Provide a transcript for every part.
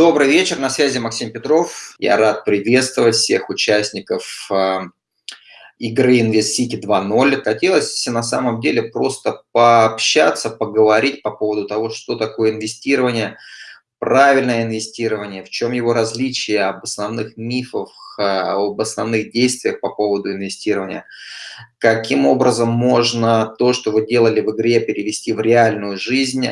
Добрый вечер, на связи Максим Петров. Я рад приветствовать всех участников э, игры InvestCity 2.0. Хотелось на самом деле просто пообщаться, поговорить по поводу того, что такое инвестирование, правильное инвестирование, в чем его различие, об основных мифах, э, об основных действиях по поводу инвестирования, каким образом можно то, что вы делали в игре, перевести в реальную жизнь,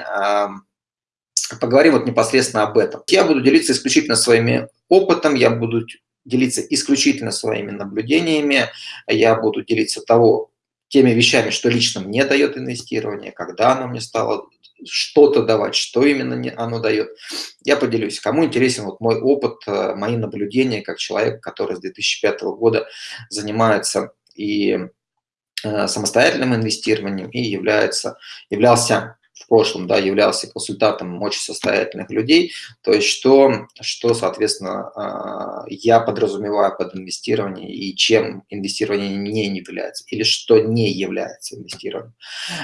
поговорим вот непосредственно об этом. Я буду делиться исключительно своими опытом, я буду делиться исключительно своими наблюдениями, я буду делиться того, теми вещами, что лично мне дает инвестирование, когда оно мне стало что-то давать, что именно оно дает. Я поделюсь. Кому интересен вот мой опыт, э, мои наблюдения, как человек, который с 2005 года занимается и э, самостоятельным инвестированием и является, являлся в прошлом да, являлся консультантом очень состоятельных людей, то есть что, что соответственно, а, я подразумеваю под инвестированием и чем инвестирование не является, или что не является инвестированием.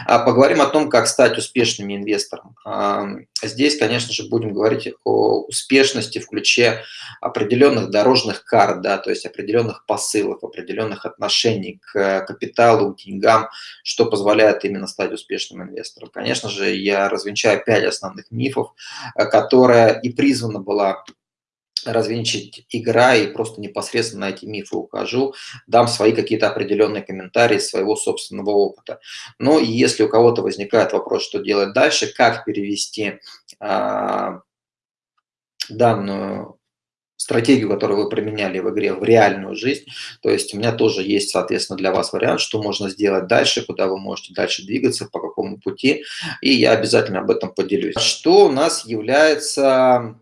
А поговорим о том, как стать успешным инвестором. А, здесь, конечно же, будем говорить о успешности в ключе определенных дорожных карт, да, то есть определенных посылов, определенных отношений к капиталу, к деньгам, что позволяет именно стать успешным инвестором. Конечно же, же я развенчаю пять основных мифов, э, которая и призвана была развенчать игра и просто непосредственно на эти мифы укажу, дам свои какие-то определенные комментарии своего собственного опыта. Но если у кого-то возникает вопрос, что делать дальше, как перевести а, данную стратегию, которую вы применяли в игре, в реальную жизнь. То есть у меня тоже есть, соответственно, для вас вариант, что можно сделать дальше, куда вы можете дальше двигаться, по какому пути. И я обязательно об этом поделюсь. Что у нас является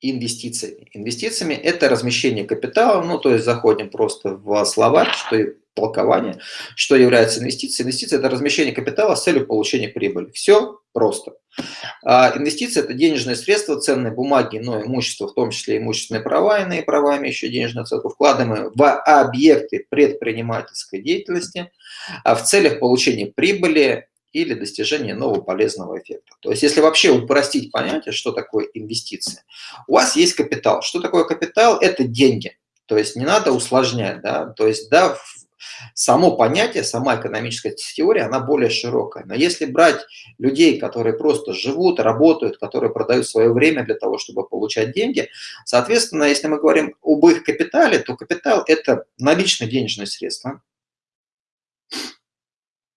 инвестициями. Инвестициями – это размещение капитала, ну, то есть заходим просто в словарь, что толкование, что является инвестицией. Инвестиция – это размещение капитала с целью получения прибыли. Все просто. А инвестиция – это денежные средства, ценные бумаги, но имущество, в том числе имущественные права, иные права, имеющие денежную оценку, вкладываемые в объекты предпринимательской деятельности а в целях получения прибыли или достижения нового полезного эффекта. То есть, если вообще упростить понятие, что такое инвестиция, у вас есть капитал. Что такое капитал? Это деньги. То есть, не надо усложнять. Да? То есть, да, само понятие, сама экономическая теория, она более широкая. Но если брать людей, которые просто живут, работают, которые продают свое время для того, чтобы получать деньги, соответственно, если мы говорим об их капитале, то капитал – это наличные денежные средства,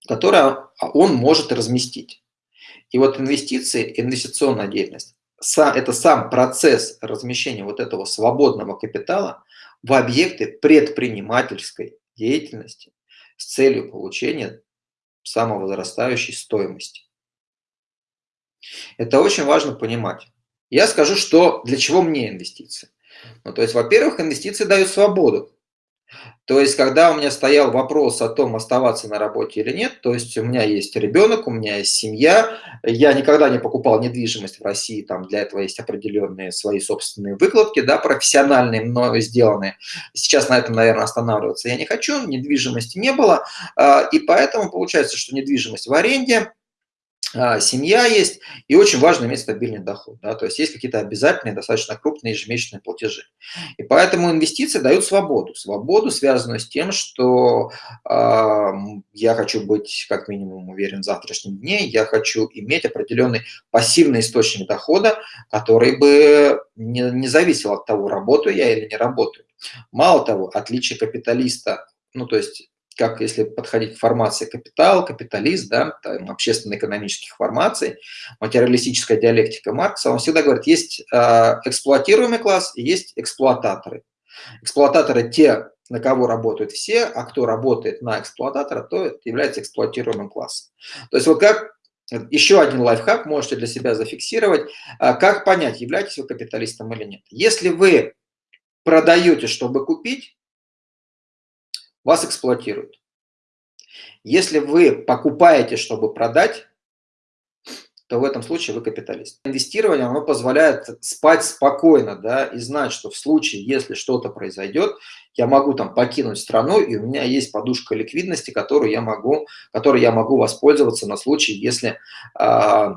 которое он может разместить. И вот инвестиции, инвестиционная деятельность, это сам процесс размещения вот этого свободного капитала в объекты предпринимательской деятельности с целью получения самовозрастающей стоимости. Это очень важно понимать. Я скажу, что для чего мне инвестиции. Ну, то есть, во-первых, инвестиции дают свободу. То есть, когда у меня стоял вопрос о том, оставаться на работе или нет, то есть у меня есть ребенок, у меня есть семья, я никогда не покупал недвижимость в России, там для этого есть определенные свои собственные выкладки, да, профессиональные, мною сделанные. Сейчас на этом, наверное, останавливаться я не хочу, недвижимости не было, а, и поэтому получается, что недвижимость в аренде, семья есть, и очень важно иметь стабильный доход. Да, то есть есть какие-то обязательные, достаточно крупные ежемесячные платежи. И поэтому инвестиции дают свободу. Свободу, связанную с тем, что э, я хочу быть как минимум уверен в завтрашнем дне, я хочу иметь определенный пассивный источник дохода, который бы не, не зависел от того, работаю я или не работаю. Мало того, отличие капиталиста, ну то есть как если подходить к формации капитал, капиталист, да, общественно-экономических формаций, материалистическая диалектика Маркса, он всегда говорит, есть э, эксплуатируемый класс и есть эксплуататоры. Эксплуататоры те, на кого работают все, а кто работает на эксплуататора, то является эксплуатируемым классом. То есть вот как еще один лайфхак можете для себя зафиксировать, э, как понять, являетесь вы капиталистом или нет. Если вы продаете, чтобы купить, вас эксплуатируют. Если вы покупаете, чтобы продать, то в этом случае вы капиталист. Инвестирование, оно позволяет спать спокойно, да, и знать, что в случае, если что-то произойдет, я могу там покинуть страну, и у меня есть подушка ликвидности, которую я могу, которой я могу воспользоваться на случай, если э,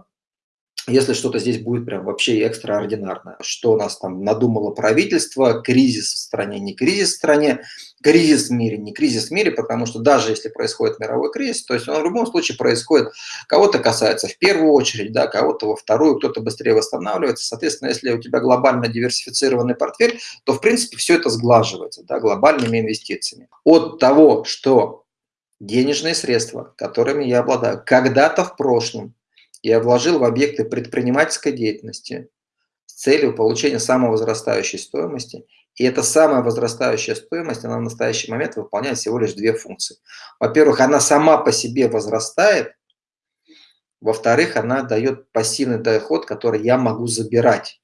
если что-то здесь будет прям вообще экстраординарное. Что у нас там надумало правительство, кризис в стране, не кризис в стране, кризис в мире, не кризис в мире, потому что даже если происходит мировой кризис, то есть он в любом случае происходит, кого-то касается в первую очередь, да, кого-то во вторую, кто-то быстрее восстанавливается. Соответственно, если у тебя глобально диверсифицированный портфель, то в принципе все это сглаживается да, глобальными инвестициями. От того, что денежные средства, которыми я обладаю, когда-то в прошлом я вложил в объекты предпринимательской деятельности с целью получения самовозрастающей стоимости. И эта самая возрастающая стоимость, она в настоящий момент выполняет всего лишь две функции. Во-первых, она сама по себе возрастает. Во-вторых, она дает пассивный доход, который я могу забирать.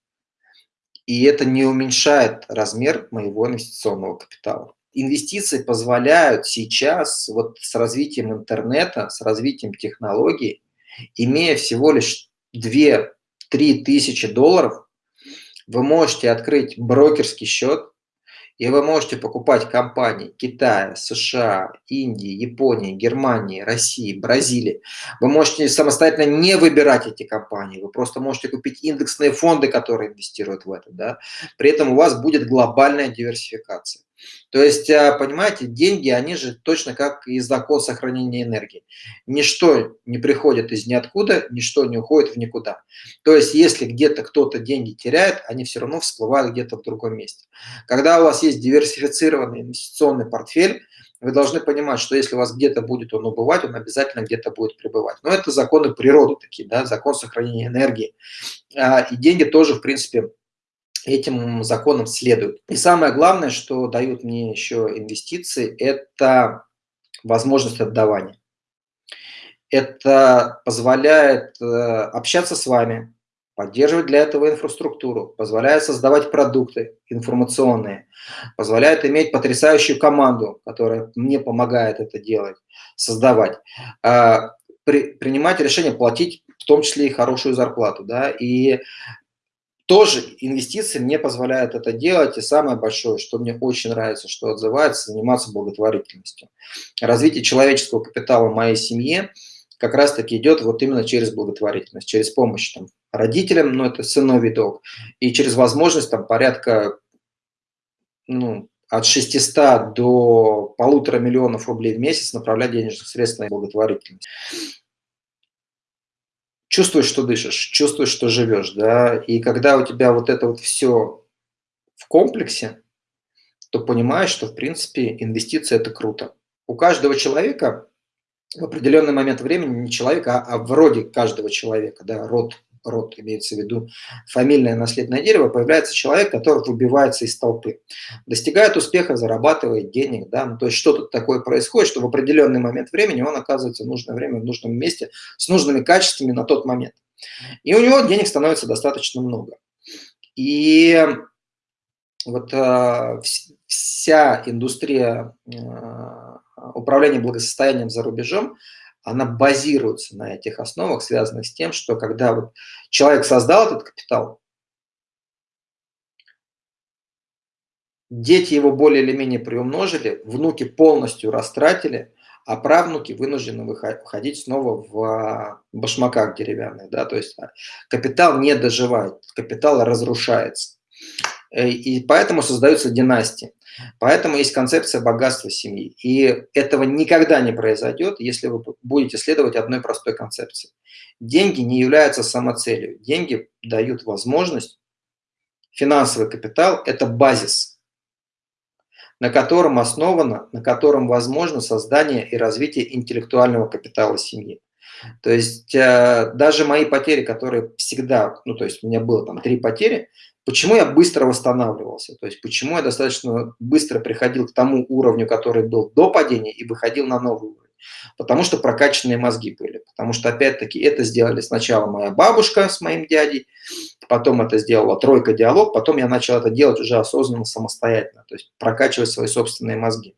И это не уменьшает размер моего инвестиционного капитала. Инвестиции позволяют сейчас вот с развитием интернета, с развитием технологий имея всего лишь 2-3 тысячи долларов, вы можете открыть брокерский счет, и вы можете покупать компании Китая, США, Индии, Японии, Германии, России, Бразилии. Вы можете самостоятельно не выбирать эти компании. Вы просто можете купить индексные фонды, которые инвестируют в это. Да? При этом у вас будет глобальная диверсификация. То есть, а, понимаете, деньги, они же точно как и закон сохранения энергии. Ничто не приходит из ниоткуда, ничто не уходит в никуда. То есть, если где-то кто-то деньги теряет, они все равно всплывают где-то в другом месте. Когда у вас есть диверсифицированный инвестиционный портфель, вы должны понимать, что если у вас где-то будет он убывать, он обязательно где-то будет пребывать. Но это законы природы такие, да, закон сохранения энергии. А, и деньги тоже, в принципе, этим законам следуют. И самое главное, что дают мне еще инвестиции, это возможность отдавания. Это позволяет э, общаться с вами, поддерживать для этого инфраструктуру, позволяет создавать продукты информационные, позволяет иметь потрясающую команду, которая мне помогает это делать, создавать, а, при, принимать решение платить в том числе и хорошую зарплату. Да? И тоже инвестиции мне позволяют это делать. И самое большое, что мне очень нравится, что отзывается, заниматься благотворительностью. Развитие человеческого капитала в моей семье как раз-таки идет вот именно через благотворительность, через помощь там, родителям, ну это сыновий долг, и через возможность там порядка ну, от 600 до полутора миллионов рублей в месяц направлять денежные средства на благотворительность чувствуешь, что дышишь, чувствуешь, что живешь, да, и когда у тебя вот это вот все в комплексе, то понимаешь, что, в принципе, инвестиции – это круто. У каждого человека в определенный момент времени, не человека, а, вроде каждого человека, да, род род имеется в виду фамильное наследное дерево, появляется человек, который выбивается из толпы, достигает успеха, зарабатывает денег, да, ну, то есть что-то такое происходит, что в определенный момент времени он оказывается в нужное время, в нужном месте, с нужными качествами на тот момент. И у него денег становится достаточно много. И вот э, вся индустрия э, управления благосостоянием за рубежом, она базируется на этих основах, связанных с тем, что когда вот человек создал этот капитал, дети его более или менее приумножили, внуки полностью растратили, а правнуки вынуждены выходить снова в а, башмаках деревянных. Да? То есть а, капитал не доживает, капитал разрушается. Э, и поэтому создаются династии. Поэтому есть концепция богатства семьи. И этого никогда не произойдет, если вы будете следовать одной простой концепции. Деньги не являются самоцелью. Деньги дают возможность, финансовый капитал – это базис, на котором основано, на котором возможно создание и развитие интеллектуального капитала семьи. То есть э, даже мои потери, которые всегда, ну то есть у меня было там три потери, Почему я быстро восстанавливался? То есть почему я достаточно быстро приходил к тому уровню, который был до падения, и выходил на новый уровень? Потому что прокачанные мозги были. Потому что, опять-таки, это сделали сначала моя бабушка с моим дядей, потом это сделала тройка диалог, потом я начал это делать уже осознанно, самостоятельно, то есть прокачивать свои собственные мозги.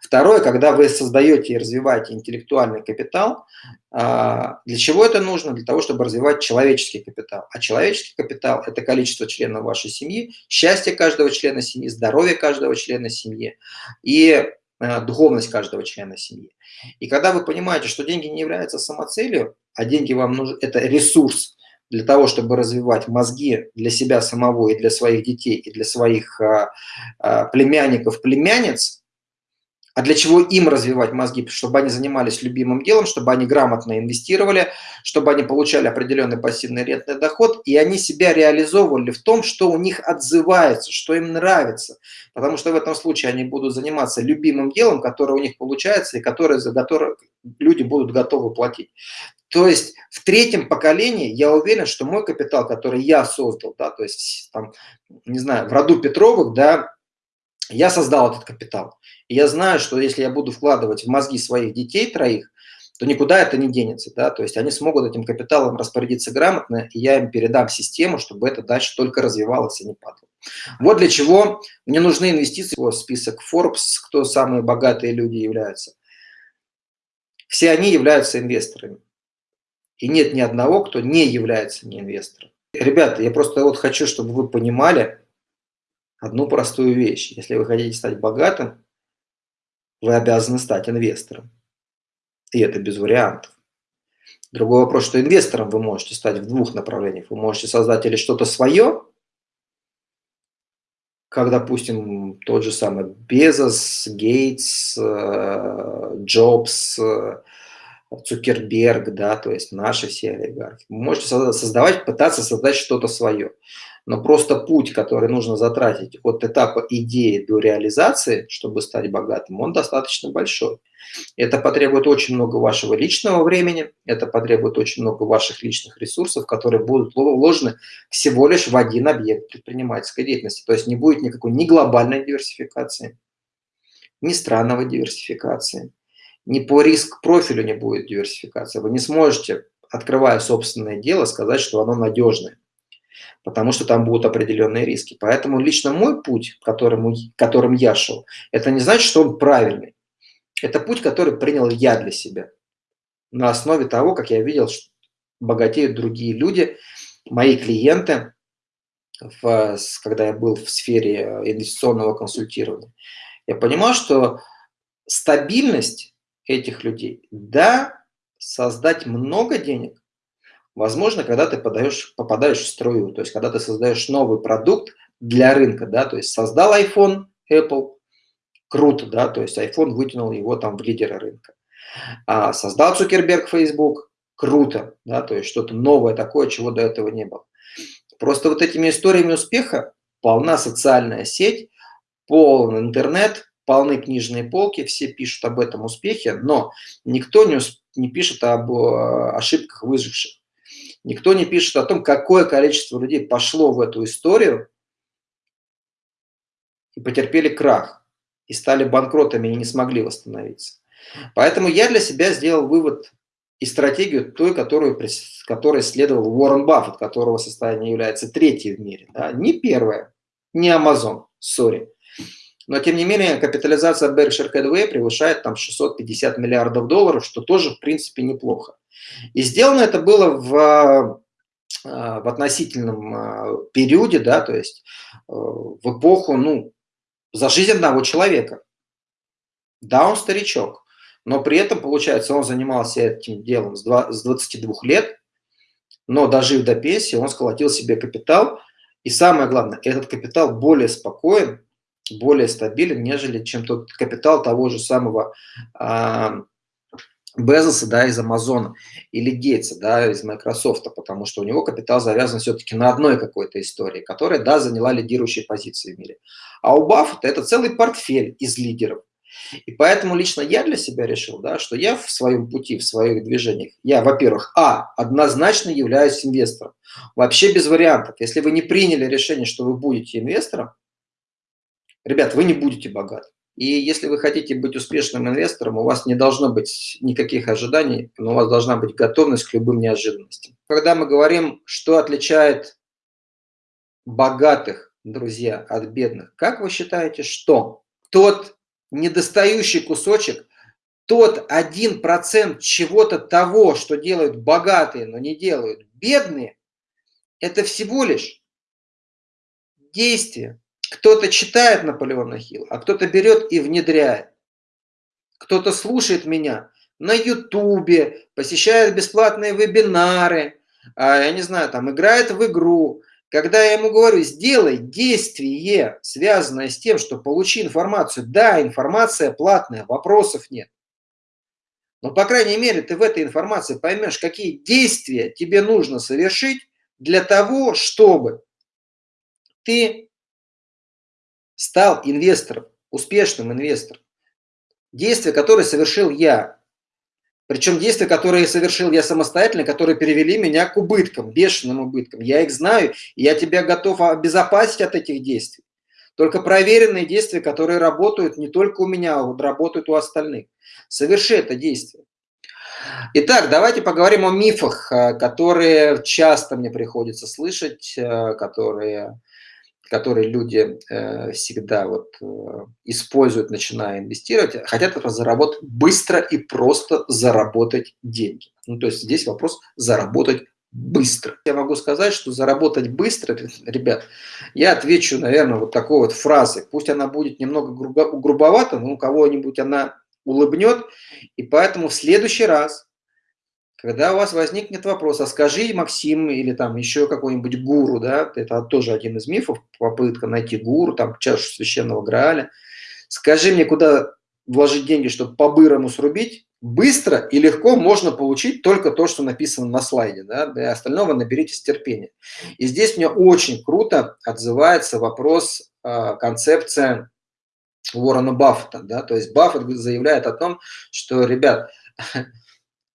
Второе, когда вы создаете и развиваете интеллектуальный капитал, а, для чего это нужно? Для того, чтобы развивать человеческий капитал. А человеческий капитал – это количество членов вашей семьи, счастье каждого члена семьи, здоровье каждого члена семьи и а, духовность каждого члена семьи. И когда вы понимаете, что деньги не являются самоцелью, а деньги вам нужны, это ресурс, для того, чтобы развивать мозги для себя самого и для своих детей, и для своих а, племянников, племянниц, а для чего им развивать мозги? Чтобы они занимались любимым делом, чтобы они грамотно инвестировали, чтобы они получали определенный пассивный рентный доход, и они себя реализовывали в том, что у них отзывается, что им нравится. Потому что в этом случае они будут заниматься любимым делом, которое у них получается, и которое, за которое люди будут готовы платить. То есть в третьем поколении я уверен, что мой капитал, который я создал, да, то есть там, не знаю, в роду Петровых, да, я создал этот капитал. И я знаю, что если я буду вкладывать в мозги своих детей троих, то никуда это не денется. Да? То есть они смогут этим капиталом распорядиться грамотно, и я им передам систему, чтобы это дальше только развивалось и не падало. Вот для чего мне нужны инвестиции. Вот список Forbes, кто самые богатые люди являются. Все они являются инвесторами. И нет ни одного, кто не является не инвестором. Ребята, я просто вот хочу, чтобы вы понимали, одну простую вещь. Если вы хотите стать богатым, вы обязаны стать инвестором. И это без вариантов. Другой вопрос, что инвестором вы можете стать в двух направлениях. Вы можете создать или что-то свое, как, допустим, тот же самый Безос, Гейтс, э, Джобс, э, Цукерберг, да, то есть наши все олигархи. Вы можете создавать, пытаться создать что-то свое но просто путь, который нужно затратить от этапа идеи до реализации, чтобы стать богатым, он достаточно большой. Это потребует очень много вашего личного времени, это потребует очень много ваших личных ресурсов, которые будут вложены всего лишь в один объект предпринимательской деятельности. То есть не будет никакой ни глобальной диверсификации, ни странного диверсификации, ни по риск-профилю не будет диверсификации. Вы не сможете, открывая собственное дело, сказать, что оно надежное потому что там будут определенные риски. Поэтому лично мой путь, которым, которым я шел, это не значит, что он правильный. Это путь, который принял я для себя. На основе того, как я видел, что богатеют другие люди, мои клиенты, в, когда я был в сфере инвестиционного консультирования. Я понимал, что стабильность этих людей, да, создать много денег, Возможно, когда ты подаешь, попадаешь в струю, то есть когда ты создаешь новый продукт для рынка, да, то есть создал iPhone, Apple, круто, да, то есть iPhone вытянул его там в лидеры рынка. А создал Цукерберг Facebook, круто, да, то есть что-то новое такое, чего до этого не было. Просто вот этими историями успеха полна социальная сеть, полный интернет, полны книжные полки, все пишут об этом успехе, но никто не, не пишет об э, ошибках выживших. Никто не пишет о том, какое количество людей пошло в эту историю и потерпели крах, и стали банкротами и не смогли восстановиться. Поэтому я для себя сделал вывод и стратегию той, которую, которой следовал Уоррен Баффет, которого состояние является третьей в мире. Да? Не первое, не Amazon, сори. Но, тем не менее, капитализация Berkshire Hathaway превышает там 650 миллиардов долларов, что тоже, в принципе, неплохо. И сделано это было в, а, в относительном а, периоде, да, то есть э, в эпоху, ну, за жизнь одного человека. Да, он старичок, но при этом, получается, он занимался этим делом с 22 лет, но дожив до пенсии, он сколотил себе капитал, и самое главное, этот капитал более спокоен, более стабилен, нежели чем тот капитал того же самого а, Безоса, да, из Амазона, или Гейтса, да, из Microsoft, потому что у него капитал завязан все-таки на одной какой-то истории, которая, да, заняла лидирующие позиции в мире. А у Баффета это целый портфель из лидеров. И поэтому лично я для себя решил, да, что я в своем пути, в своих движениях, я, во-первых, а, однозначно являюсь инвестором. Вообще без вариантов. Если вы не приняли решение, что вы будете инвестором, ребят, вы не будете богаты. И если вы хотите быть успешным инвестором, у вас не должно быть никаких ожиданий, но у вас должна быть готовность к любым неожиданностям. Когда мы говорим, что отличает богатых, друзья, от бедных, как вы считаете, что тот недостающий кусочек, тот один процент чего-то того, что делают богатые, но не делают бедные, это всего лишь действие, кто-то читает Наполеона Хилл, а кто-то берет и внедряет. Кто-то слушает меня на Ютубе, посещает бесплатные вебинары, а, я не знаю, там играет в игру, когда я ему говорю, сделай действие, связанное с тем, что получи информацию. Да, информация платная, вопросов нет. Но, по крайней мере, ты в этой информации поймешь, какие действия тебе нужно совершить для того, чтобы ты стал инвестором, успешным инвестором. Действия, которые совершил я, причем действия, которые совершил я самостоятельно, которые перевели меня к убыткам, бешеным убыткам. Я их знаю, и я тебя готов обезопасить от этих действий. Только проверенные действия, которые работают не только у меня, а работают у остальных. Соверши это действие. Итак, давайте поговорим о мифах, э, которые часто мне приходится слышать, э, которые которые люди э, всегда вот, э, используют, начиная инвестировать, хотят это заработать быстро и просто заработать деньги. Ну, то есть здесь вопрос заработать быстро. Я могу сказать, что заработать быстро, ребят, я отвечу, наверное, вот такой вот фразой. Пусть она будет немного грубо, грубовата, но у кого-нибудь она улыбнет. И поэтому в следующий раз когда у вас возникнет вопрос, а скажи, Максим, или там еще какой-нибудь гуру, да, это тоже один из мифов, попытка найти гуру, там, чашу священного Грааля, скажи мне, куда вложить деньги, чтобы по-бырому срубить, быстро и легко можно получить только то, что написано на слайде, да, для остального наберитесь терпения. И здесь мне очень круто отзывается вопрос, э, концепция Уоррена Баффета, да, то есть Баффет заявляет о том, что, ребят,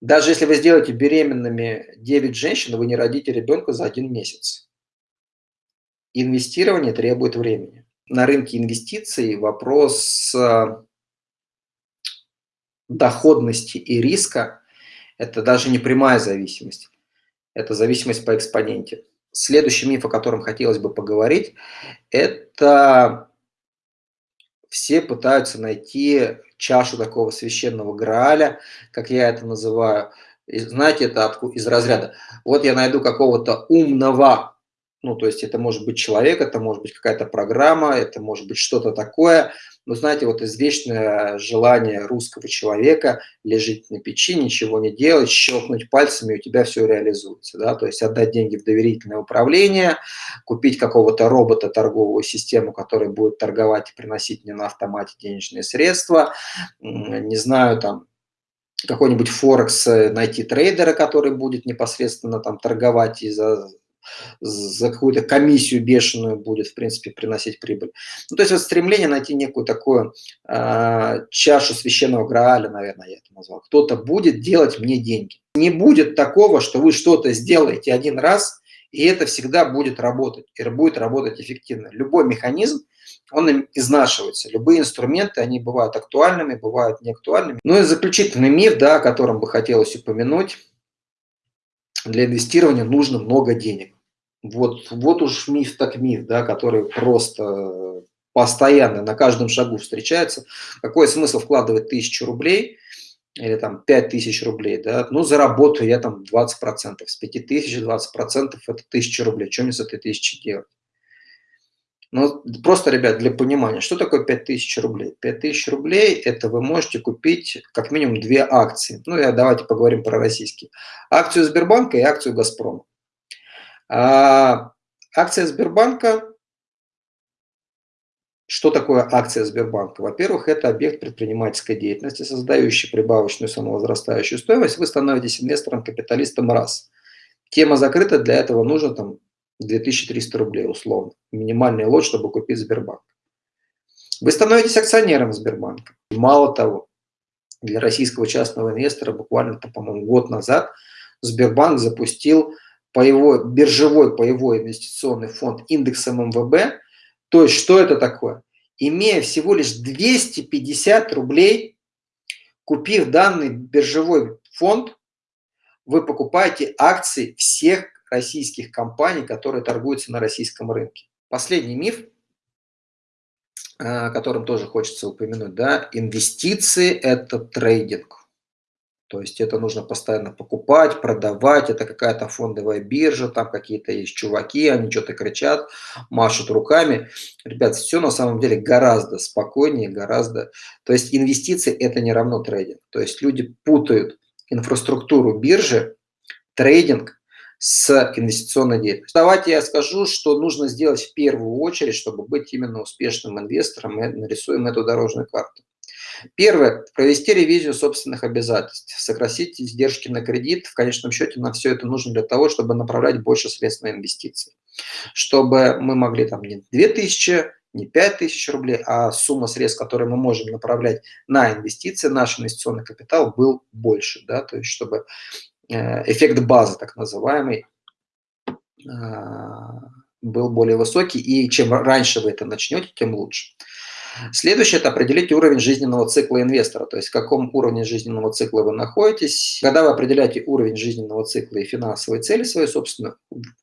Даже если вы сделаете беременными 9 женщин, вы не родите ребенка за один месяц. Инвестирование требует времени. На рынке инвестиций вопрос э, доходности и риска – это даже не прямая зависимость, это зависимость по экспоненте. Следующий миф, о котором хотелось бы поговорить, это все пытаются найти чашу такого священного Грааля, как я это называю. И знаете, это из разряда. Вот я найду какого-то умного, ну, то есть это может быть человек, это может быть какая-то программа, это может быть что-то такое, но знаете, вот извечное желание русского человека лежать на печи, ничего не делать, щелкнуть пальцами, и у тебя все реализуется. Да? То есть отдать деньги в доверительное управление, купить какого-то робота, торговую систему, который будет торговать и приносить мне на автомате денежные средства, не знаю, там, какой-нибудь Форекс, э, найти трейдера, который будет непосредственно там торговать и за за какую-то комиссию бешеную будет, в принципе, приносить прибыль. Ну, то есть вот стремление найти некую такую э, чашу священного Грааля, наверное, я это назвал. Кто-то будет делать мне деньги. Не будет такого, что вы что-то сделаете один раз, и это всегда будет работать, и будет работать эффективно. Любой механизм, он изнашивается. Любые инструменты, они бывают актуальными, бывают неактуальными. Ну и заключительный миф, да, о котором бы хотелось упомянуть, для инвестирования нужно много денег. Вот, вот уж миф так миф, да, который просто постоянно на каждом шагу встречается. Какой смысл вкладывать тысячу рублей или там пять тысяч рублей, да, ну заработаю я там 20%, с 5 тысяч 20% это тысяча рублей, что мне с этой тысячи делать? Ну, просто, ребят, для понимания, что такое 5000 рублей? 5000 рублей – это вы можете купить как минимум две акции. Ну, я, давайте поговорим про российские. Акцию Сбербанка и акцию Газпрома. А, акция Сбербанка что такое акция Сбербанка? Во-первых, это объект предпринимательской деятельности, создающий прибавочную самовозрастающую стоимость. Вы становитесь инвестором, капиталистом раз. Тема закрыта, для этого нужно там 2300 рублей условно. Минимальный лот, чтобы купить Сбербанк. Вы становитесь акционером Сбербанка. Мало того, для российского частного инвестора буквально, по-моему, год назад Сбербанк запустил паевой, биржевой паевой инвестиционный фонд индексом МВБ. То есть, что это такое? Имея всего лишь 250 рублей, купив данный биржевой фонд, вы покупаете акции всех российских компаний, которые торгуются на российском рынке. Последний миф, э, о котором тоже хочется упомянуть, да, инвестиции – это трейдинг. То есть это нужно постоянно покупать, продавать, это какая-то фондовая биржа, там какие-то есть чуваки, они что-то кричат, машут руками. Ребят, все на самом деле гораздо спокойнее, гораздо... То есть инвестиции – это не равно трейдинг. То есть люди путают инфраструктуру биржи, трейдинг с инвестиционной деятельностью. Давайте я скажу, что нужно сделать в первую очередь, чтобы быть именно успешным инвестором, мы нарисуем эту дорожную карту. Первое. Провести ревизию собственных обязательств, сократить издержки на кредит. В конечном счете на все это нужно для того, чтобы направлять больше средств на инвестиции. Чтобы мы могли там не 2000, не 5000 рублей, а сумма средств, которые мы можем направлять на инвестиции, наш инвестиционный капитал был больше. Да? То есть чтобы э, эффект базы, так называемый, а, был более высокий, и чем раньше вы это начнете, тем лучше. Следующее – это определить уровень жизненного цикла инвестора, то есть в каком уровне жизненного цикла вы находитесь. Когда вы определяете уровень жизненного цикла и финансовые цели свои, собственно,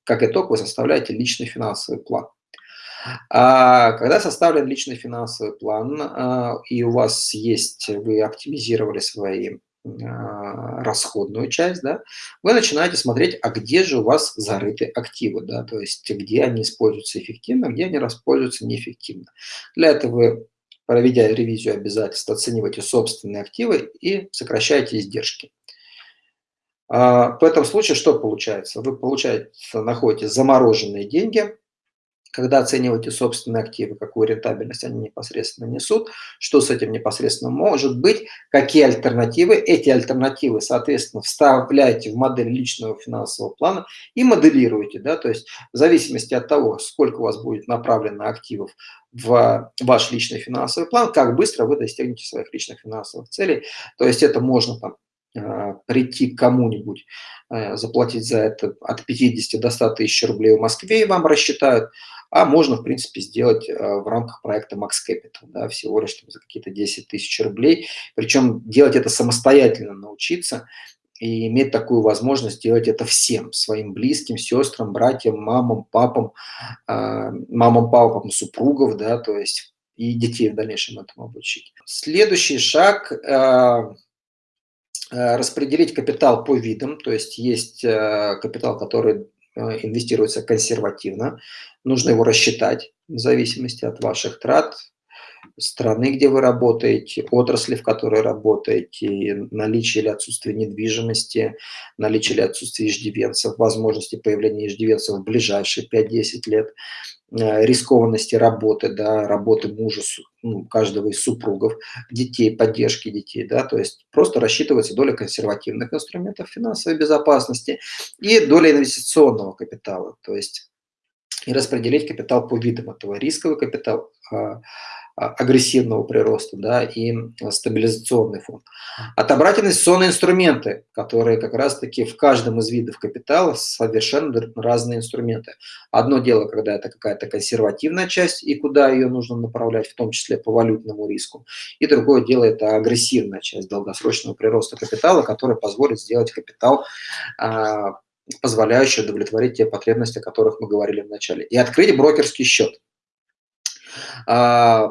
как итог вы составляете личный финансовый план. А когда составлен личный финансовый план, а, и у вас есть, вы оптимизировали свои расходную часть, да, вы начинаете смотреть, а где же у вас зарыты активы, да, то есть где они используются эффективно, где они используются неэффективно. Для этого вы, проведя ревизию обязательств, оцениваете собственные активы и сокращаете издержки. А, в этом случае что получается? Вы получаете, находите замороженные деньги, когда оцениваете собственные активы, какую рентабельность они непосредственно несут, что с этим непосредственно может быть, какие альтернативы. Эти альтернативы, соответственно, вставляете в модель личного финансового плана и моделируете. Да? То есть в зависимости от того, сколько у вас будет направлено активов в ваш личный финансовый план, как быстро вы достигнете своих личных финансовых целей. То есть это можно там а, прийти к кому-нибудь, а, заплатить за это от 50 до 100 тысяч рублей в Москве и вам рассчитают, а можно, в принципе, сделать а, в рамках проекта Max Capital, да, всего лишь там, за какие-то 10 тысяч рублей. Причем делать это самостоятельно научиться и иметь такую возможность делать это всем, своим близким, сестрам, братьям, мамам, папам, мамам, папам, супругов, да, то есть и детей в дальнейшем этому обучить. Следующий шаг Э, распределить капитал по видам, то есть есть э, капитал, который э, инвестируется консервативно, нужно его рассчитать в зависимости от ваших трат, страны, где вы работаете, отрасли, в которой работаете, наличие или отсутствие недвижимости, наличие или отсутствие иждивенцев, возможности появления иждивенцев в ближайшие 5-10 лет, Э, рискованности работы, да, работы мужа, ну, каждого из супругов, детей, поддержки детей, да, то есть просто рассчитывается доля консервативных инструментов финансовой безопасности и доля инвестиционного капитала, то есть и распределить капитал по видам этого рисковый капитал, а, а, агрессивного прироста да, и стабилизационный фонд. Отобрать инвестиционные инструменты, которые как раз-таки в каждом из видов капитала совершенно разные инструменты. Одно дело, когда это какая-то консервативная часть и куда ее нужно направлять, в том числе по валютному риску. И другое дело – это агрессивная часть долгосрочного прироста капитала, которая позволит сделать капитал позволяющий удовлетворить те потребности, о которых мы говорили в начале. И открыть брокерский счет. А,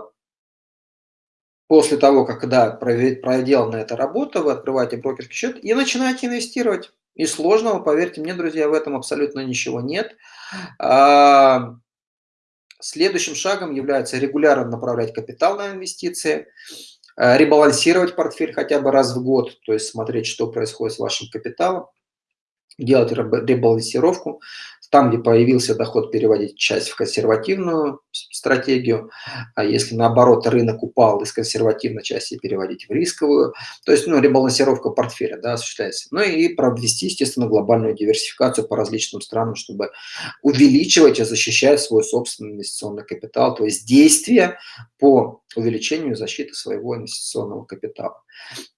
После того, как когда проделана эта работа, вы открываете брокерский счет и начинаете инвестировать. И сложного, поверьте мне, друзья, в этом абсолютно ничего нет. А, следующим шагом является регулярно направлять капитал на инвестиции, а, ребалансировать портфель хотя бы раз в год, то есть смотреть, что происходит с вашим капиталом, делать ребалансировку, там, где появился доход, переводить часть в консервативную стратегию, а если наоборот рынок упал из консервативной части переводить в рисковую, то есть ну, ребалансировка портфеля да, осуществляется. Ну и провести, естественно, глобальную диверсификацию по различным странам, чтобы увеличивать и защищать свой собственный инвестиционный капитал, то есть действия по увеличению защиты своего инвестиционного капитала.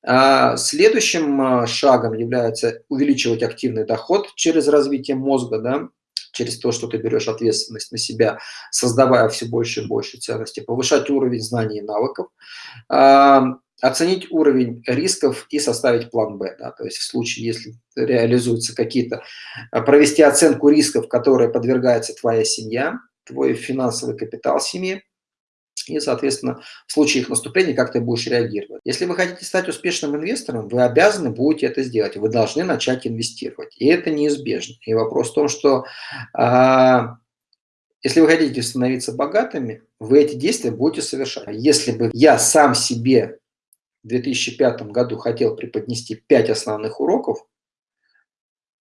А следующим а, шагом является увеличивать активный доход через развитие мозга, да, через то, что ты берешь ответственность на себя, создавая все больше и больше ценностей, повышать уровень знаний и навыков, а, оценить уровень рисков и составить план Б. Да, то есть в случае, если реализуются какие-то, провести оценку рисков, которые подвергается твоя семья, твой финансовый капитал семьи, и, соответственно, в случае их наступления, как ты будешь реагировать. Если вы хотите стать успешным инвестором, вы обязаны будете это сделать. Вы должны начать инвестировать. И это неизбежно. И вопрос в том, что а, если вы хотите становиться богатыми, вы эти действия будете совершать. Если бы я сам себе в 2005 году хотел преподнести 5 основных уроков,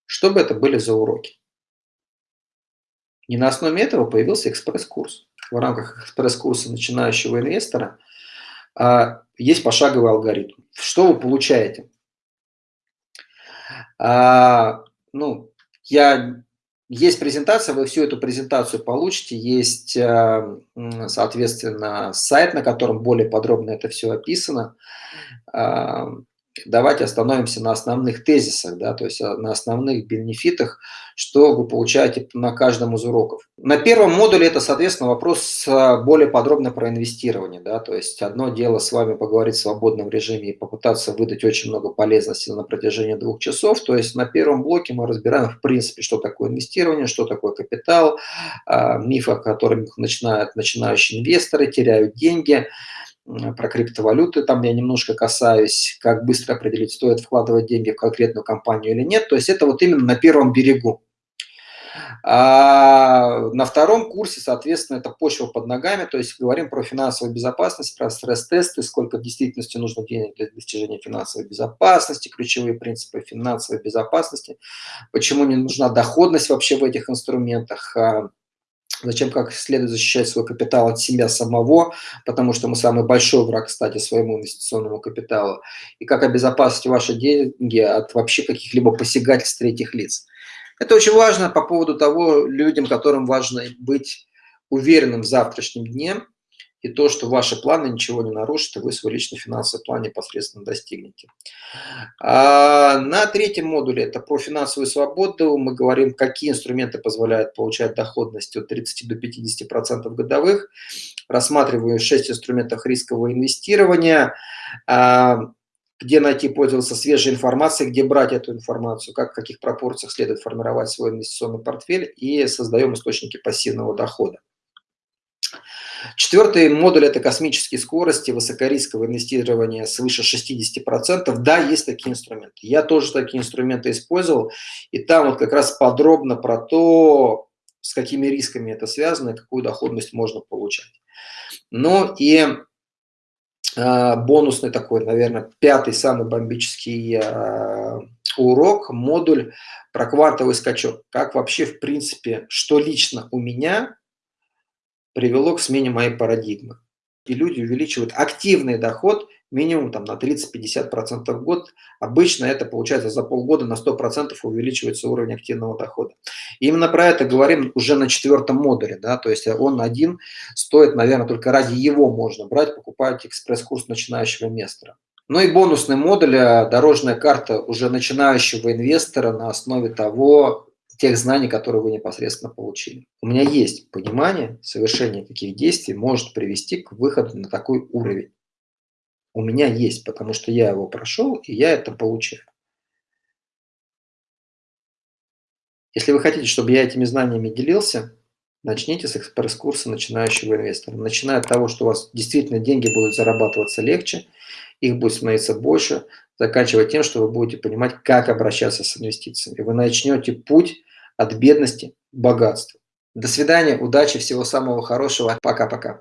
что бы это были за уроки? И на основе этого появился экспресс-курс. В рамках экспресс-курса начинающего инвестора а, есть пошаговый алгоритм. Что вы получаете? А, ну, я, есть презентация, вы всю эту презентацию получите, есть, а, соответственно, сайт, на котором более подробно это все описано. Давайте остановимся на основных тезисах, да, то есть а, на основных бенефитах, что вы получаете на каждом из уроков. На первом модуле это, соответственно, вопрос а, более подробно про инвестирование. Да, то есть одно дело с вами поговорить в свободном режиме и попытаться выдать очень много полезности на протяжении двух часов. То есть на первом блоке мы разбираем, в принципе, что такое инвестирование, что такое капитал, а, мифы, о которых начинают начинающие инвесторы, теряют деньги – про криптовалюты, там я немножко касаюсь, как быстро определить, стоит вкладывать деньги в конкретную компанию или нет. То есть это вот именно на первом берегу. А на втором курсе, соответственно, это почва под ногами, то есть говорим про финансовую безопасность, про стресс-тесты, сколько в действительности нужно денег для достижения финансовой безопасности, ключевые принципы финансовой безопасности, почему не нужна доходность вообще в этих инструментах, а Зачем как следует защищать свой капитал от себя самого, потому что мы самый большой враг, кстати, своему инвестиционному капиталу. И как обезопасить ваши деньги от вообще каких-либо посягательств третьих лиц. Это очень важно по поводу того, людям, которым важно быть уверенным в завтрашнем дне, и то, что ваши планы ничего не нарушат, и вы свой личный финансовый план непосредственно достигнете. А на третьем модуле, это про финансовую свободу, мы говорим, какие инструменты позволяют получать доходность от 30 до 50% годовых. Рассматриваю 6 инструментов рискового инвестирования, а, где найти пользоваться свежей информацией, где брать эту информацию, как в каких пропорциях следует формировать свой инвестиционный портфель и создаем источники пассивного дохода. Четвертый модуль – это космические скорости, высокорисковое инвестирование свыше 60%. Да, есть такие инструменты. Я тоже такие инструменты использовал. И там вот как раз подробно про то, с какими рисками это связано и какую доходность можно получать. Ну и э, бонусный такой, наверное, пятый самый бомбический э, урок, модуль про квантовый скачок. Как вообще, в принципе, что лично у меня привело к смене моей парадигмы. И люди увеличивают активный доход минимум там, на 30-50% в год. Обычно это получается за полгода на 100% увеличивается уровень активного дохода. И именно про это говорим уже на четвертом модуле. Да? То есть он один стоит, наверное, только ради его можно брать, покупать экспресс-курс начинающего инвестора. Ну и бонусный модуль, э, дорожная карта уже начинающего инвестора на основе того, тех знаний, которые вы непосредственно получили. У меня есть понимание, совершение каких действий может привести к выходу на такой уровень. У меня есть, потому что я его прошел, и я это получил. Если вы хотите, чтобы я этими знаниями делился, начните с экспресс-курса начинающего инвестора. Начиная от того, что у вас действительно деньги будут зарабатываться легче, их будет становиться больше, заканчивая тем, что вы будете понимать, как обращаться с инвестициями. Вы начнете путь от бедности к богатству. До свидания, удачи, всего самого хорошего. Пока-пока.